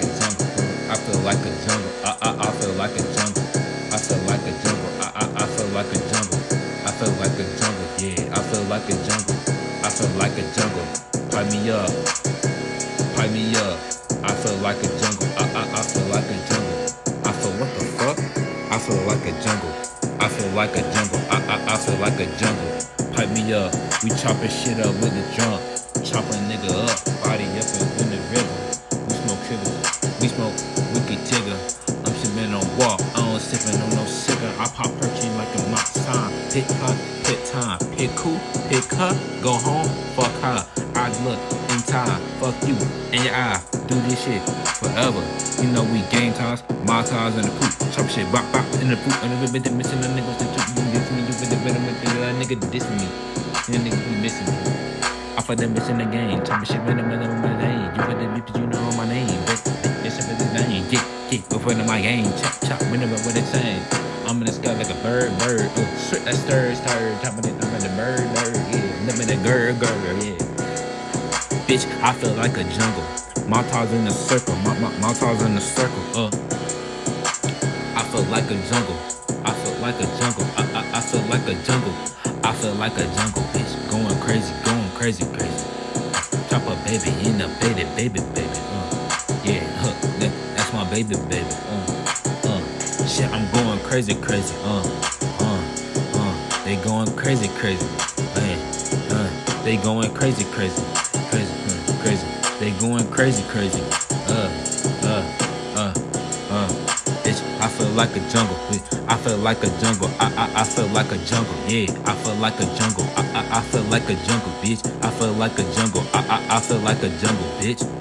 a jungle. I feel like a jungle. I I I feel like a jungle. I feel like a jungle. I I I feel like a jungle. I feel like a jungle. Yeah, I feel like a jungle. I feel like a jungle. Pipe me up. Pipe me up. I feel like a jungle. I I I feel like a jungle. I feel what the fuck? I feel like a jungle. I feel like a jungle. I I I feel like a jungle. Pipe me up. We chopping shit up with the drum. Chopping nigga up. Body up in the river. Time. Pick who, pick her. Go home, fuck her. I look in time. Fuck you and your eye. Do this shit forever. You know we game times, my times in the poop. Chop shit, bop bop in the poop. And the bit missing the niggas that you diss me. You been the better with the nigga diss me. And nigga be missing me. I for them missing the game. Chop shit, man, I'm in my name. You for the bitch, you know my name. But this shit is the name. Get, get, go for my game. Chop, chop, whenever what they saying. I'm in the sky like a bird, bird. Uh, straight that stir, yeah. Bitch, I feel like a jungle. My tars in a circle, my, my, tars in a circle, uh. I feel like a jungle. I feel like a jungle. I, I, I feel like a jungle. I feel like a jungle, bitch. Going crazy, going crazy, crazy. Drop a baby in a baby, baby, baby. Uh, yeah, huh, that, that's my baby, baby. Uh, uh, shit, I'm going crazy, crazy. Uh, uh, uh, they going crazy, crazy. They going crazy, crazy, crazy, crazy. They going crazy, crazy. Uh, uh, uh, uh. Bitch, I feel like a jungle. I feel like a jungle. I, I, I feel like a jungle. Yeah, I feel like a jungle. I, I, I feel like a jungle, bitch. I feel like a jungle. I, I, I feel like a jungle, bitch.